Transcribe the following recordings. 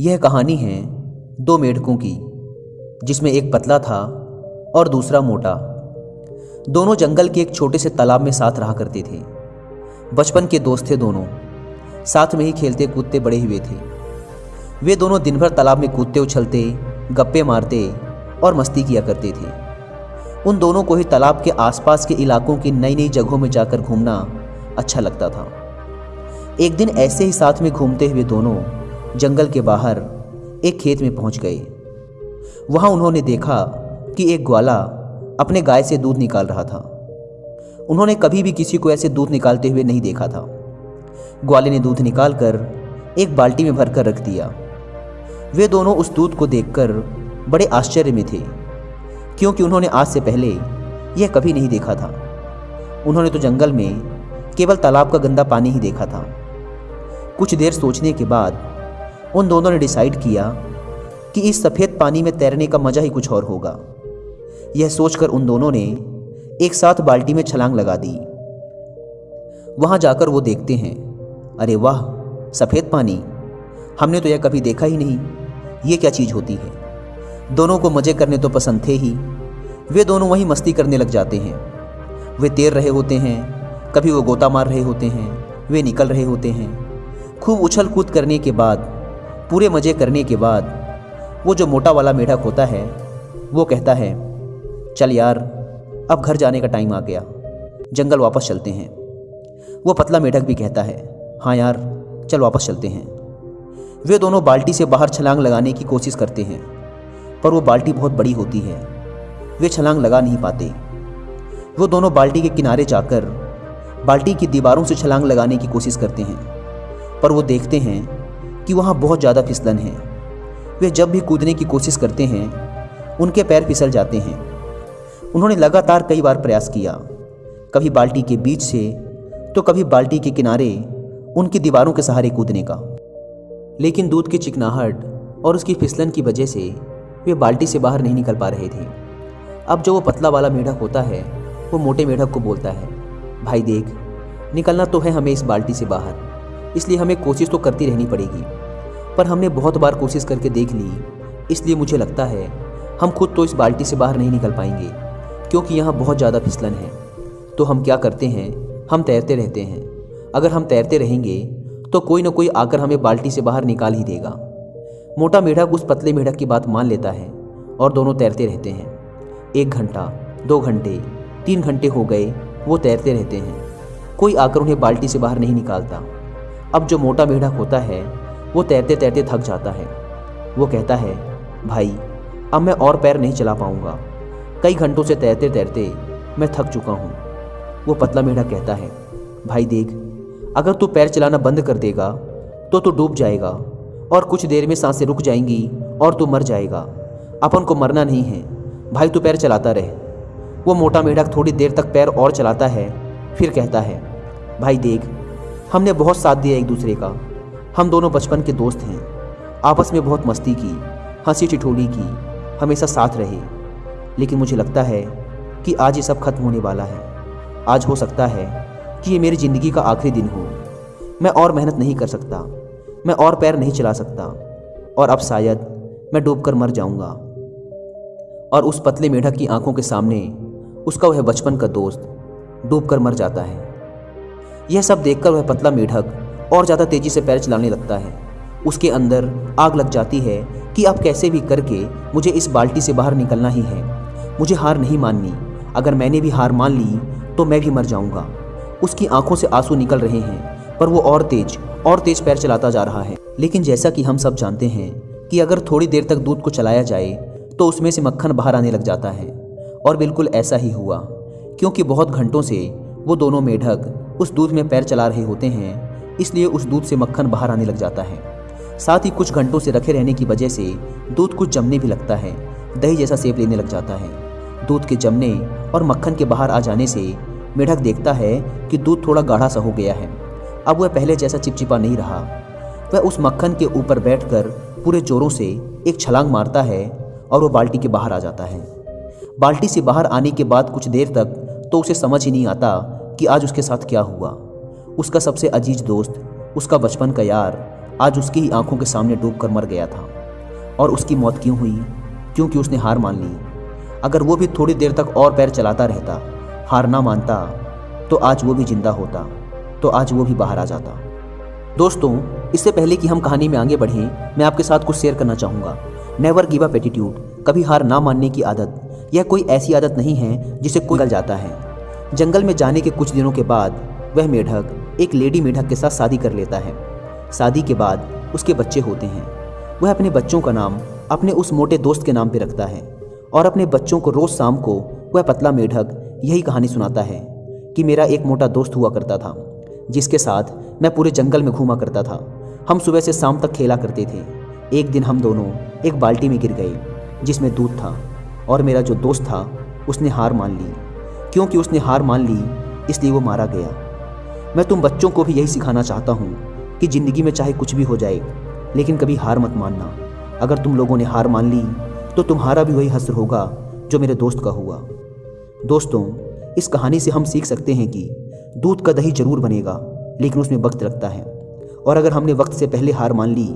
यह कहानी है दो मेढकों की, जिसमें एक पतला था और दूसरा मोटा। दोनों जंगल के एक छोटे से तालाब में साथ रहा करते थे। बचपन के दोस्त थे दोनों। साथ में ही खेलते कूदते बड़े हुए थे। वे दोनों दिन भर तालाब में कूदते, उछलते, गप्पे मारते और मस्ती किया करते थे। उन दोनों को ही तालाब के आसपास के इलाकों की नई नई जगहों में जाकर घूमना अच्छा लगता था। एक दिन ऐसे ही साथ में घूमते हुए दोनों जंगल के बाहर एक खेत में पहुँच गए। वहाँ उन्होंने देखा कि एक ग्वाला अपने गाय से दूध निकाल रहा था। उन्होंने कभी भी किसी को ऐसे दूध निकालते हुए नहीं देखा था। ग्वाले ने दूध निकालकर एक बाल्टी में भरकर रख दिया। वे दोनों उस दूध को देखकर बड़े आश्चर्य में थे, क्योंकि उन्होंने आज से पहले यह कभी नहीं देखा था। उन्होंने तो जंगल में केवल तालाब का गंदा पानी ही देखा था। कुछ देर सोचने के बाद उन दोनों ने डिसाइड किया कि इस सफ़ेद पानी में तैरने का मज़ा ही कुछ और होगा। यह सोचकर उन दोनों ने एक साथ बाल्टी में छलांग लगा दी। वहाँ जाकर वो देखते हैं, अरे वाह, सफ़ेद पानी। हमने तो यह कभी देखा ही नहीं। ये क्या चीज़ होती है? दोनों को मज़े करने तो पसंद थे ही। वे दोनों वहीं मस्ती करने लग जाते हैं। वे तैर रहे होते हैं, कभी वो गोता मार रहे होते हैं, वे निकल रहे होते हैं। खूब उछल कूद करने के बाद पूरे मज़े करने के बाद वो जो मोटा वाला मेढक होता है, वो कहता है, चल यार, अब घर जाने का टाइम आ गया। जंगल वापस चलते हैं। वो पतला मेढक भी कहता है हाँ यार, चल वापस चलते हैं। वे दोनों बाल्टी से बाहर छलांग लगाने की कोशिश करते हैं, पर वो बाल्टी बहुत बड़ी होती है। वे छलांग लगा नहीं पाते। वो दोनों बाल्टी के किनारे जाकर बाल्टी की दीवारों से छलांग लगाने की कोशिश करते हैं, पर वो देखते हैं कि वहाँ बहुत ज़्यादा फिसलन है। वे जब भी कूदने की कोशिश करते हैं, उनके पैर फिसल जाते हैं। उन्होंने लगातार कई बार प्रयास किया। कभी बाल्टी के बीच से तो कभी बाल्टी के किनारे, उनकी दीवारों के सहारे कूदने का। लेकिन दूध की चिकनाहट और उसकी फिसलन की वजह से, वे बाल्टी से बाहर नहीं निकल पा रहे थे। अब जो वो पतला वाला मेढक होता है, वो मोटे मेढक को बोलता है, भाई देख, निकलना तो है हमें इस बाल्टी से बाहर। इसलिए हमें कोशिश तो करती रहनी पड़ेगी। पर हमने बहुत बार कोशिश करके देख ली। इसलिए मुझे लगता है, हम खुद तो इस बाल्टी से बाहर नहीं निकल पाएँगे, क्योंकि यहाँ बहुत ज़्यादा फिसलन है। तो हम क्या करते हैं? हम तैरते रहते हैं। अगर हम तैरते रहेंगे तो कोई ना कोई आकर हमें बाल्टी से बाहर निकाल ही देगा। मोटा मेढक उस पतले मेढक की बात मान लेता है, और दोनों तैरते रहते हैं। एक घंटा, दो घंटे, तीन घंटे हो गए, वो तैरते रहते हैं। कोई आकर उन्हें बाल्टी से बाहर नहीं निकालता। अब जो मोटा मेढक होता है, वो तैरते तैरते थक जाता है। वो कहता है, भाई, अब मैं और पैर नहीं चला पाऊँगा। कई घंटों से तैरते तैरते मैं थक चुका हूँ। वो पतला मेढक कहता है, भाई देख, अगर तू पैर चलाना बंद कर देगा तो तू डूब जाएगा और कुछ देर में साँसें रुक जाएँगी और तू मर जाएगा। अपन को मरना नहीं है। भाई, तू पैर चलाता रहे। वो मोटा मेढक थोड़ी देर तक पैर और चलाता है, फिर कहता है, भाई देख हमने बहुत साथ दिया एक दूसरे का। हम दोनों बचपन के दोस्त हैं। आपस में बहुत मस्ती की, हँसी ठिठोली की, हमेशा साथ रहे। लेकिन मुझे लगता है कि आज ये सब खत्म होने वाला है। आज हो सकता है कि ये मेरी ज़िंदगी का आखिरी दिन हो। मैं और मेहनत नहीं कर सकता। मैं और पैर नहीं चला सकता। और अब शायद मैं डूबकर मर जाऊँगा। और उस पतले मेढक की आँखों के सामने उसका वह बचपन का दोस्त डूबकर मर जाता है। यह सब देखकर वह पतला मेढक और ज़्यादा तेज़ी से पैर चलाने लगता है। उसके अंदर आग लग जाती है कि अब कैसे भी करके मुझे इस बाल्टी से बाहर निकलना ही है। मुझे हार नहीं माननी। अगर मैंने भी हार मान ली तो मैं भी मर जाऊँगा। उसकी आँखों से आँसू निकल रहे हैं, पर वो और तेज और तेज पैर चलाता जा रहा है। लेकिन जैसा कि हम सब जानते हैं कि अगर थोड़ी देर तक दूध को चलाया जाए तो उसमें से मक्खन बाहर आने लग जाता है। और बिल्कुल ऐसा ही हुआ, क्योंकि बहुत घंटों से वो दोनों मेढक उस दूध में पैर चला रहे होते हैं, इसलिए उस दूध से मक्खन बाहर आने लग जाता है। साथ ही कुछ घंटों से रखे रहने की वजह से दूध कुछ जमने भी लगता है, दही जैसा सेब लेने लग जाता है। दूध के जमने और मक्खन के बाहर आ जाने से मेढक देखता है कि दूध थोड़ा गाढ़ा सा हो गया है। अब वह पहले जैसा चिपचिपा नहीं रहा। वह उस मक्खन के ऊपर बैठकर पूरे जोरों से एक छलांग मारता है और वो बाल्टी के बाहर आ जाता है। बाल्टी से बाहर आने के बाद कुछ देर तक तो उसे समझ ही नहीं आता कि आज उसके साथ क्या हुआ? उसका सबसे अज़ीज़ दोस्त, उसका बचपन का यार, आज उसकी ही आँखों के सामने डूब कर मर गया था। और उसकी मौत क्यों हुई? क्योंकि उसने हार मान ली। अगर वो भी थोड़ी देर तक और पैर चलाता रहता, हार ना मानता तो आज वो भी ज़िंदा होता तो आज वो भी बाहर आ जाता। दोस्तों, इससे पहले कि हम कहानी में आगे बढ़ें, मैं आपके साथ कुछ शेयर करना चाहूँगा। नेवर गिव अप एटीट्यूड कभी हार ना मानने की आदत, यह कोई ऐसी आदत नहीं है जिसे कोई निकल जाता है। जंगल में जाने के कुछ दिनों के बाद वह मेढक एक लेडी मेढक के साथ शादी कर लेता है। शादी के बाद उसके बच्चे होते हैं। वह अपने बच्चों का नाम अपने उस मोटे दोस्त के नाम पर रखता है और अपने बच्चों को रोज़ शाम को वह पतला मेढक यही कहानी सुनाता है कि मेरा एक मोटा दोस्त हुआ करता था, जिसके साथ मैं पूरे जंगल में घूमा करता था। हम सुबह से शाम तक खेला करते थे। एक दिन हम दोनों एक बाल्टी में गिर गए, जिसमें दूध था और मेरा जो दोस्त था, उसने हार मान ली। क्योंकि उसने हार मान ली, इसलिए वो मारा गया। मैं तुम बच्चों को भी यही सिखाना चाहता हूँ कि ज़िंदगी में चाहे कुछ भी हो जाए, लेकिन कभी हार मत मानना। अगर तुम लोगों ने हार मान ली तो तुम्हारा भी वही हसर होगा जो मेरे दोस्त का हुआ। दोस्तों, इस कहानी से हम सीख सकते हैं कि दूध का दही ज़रूर बनेगा, लेकिन उसमें वक्त लगता है। और अगर हमने वक्त से पहले हार मान ली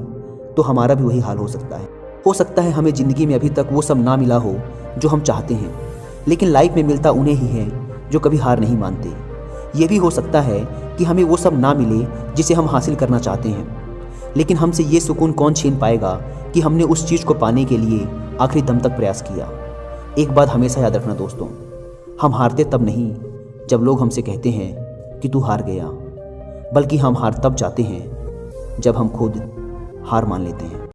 तो हमारा भी वही हाल हो सकता है। हो सकता है हमें ज़िंदगी में अभी तक वो सब ना मिला हो जो हम चाहते हैं। लेकिन लाइफ में मिलता उन्हें ही है, जो कभी हार नहीं मानते। ये भी हो सकता है कि हमें वो सब ना मिले, जिसे हम हासिल करना चाहते हैं। लेकिन हमसे ये सुकून कौन छीन पाएगा कि हमने उस चीज़ को पाने के लिए आखिरी दम तक प्रयास किया? एक बात हमेशा याद रखना दोस्तों, हम हारते तब नहीं, जब लोग हमसे कहते हैं कि तू हार गया, बल्कि हम हार तब जाते हैं, जब हम खुद हार मान लेते हैं।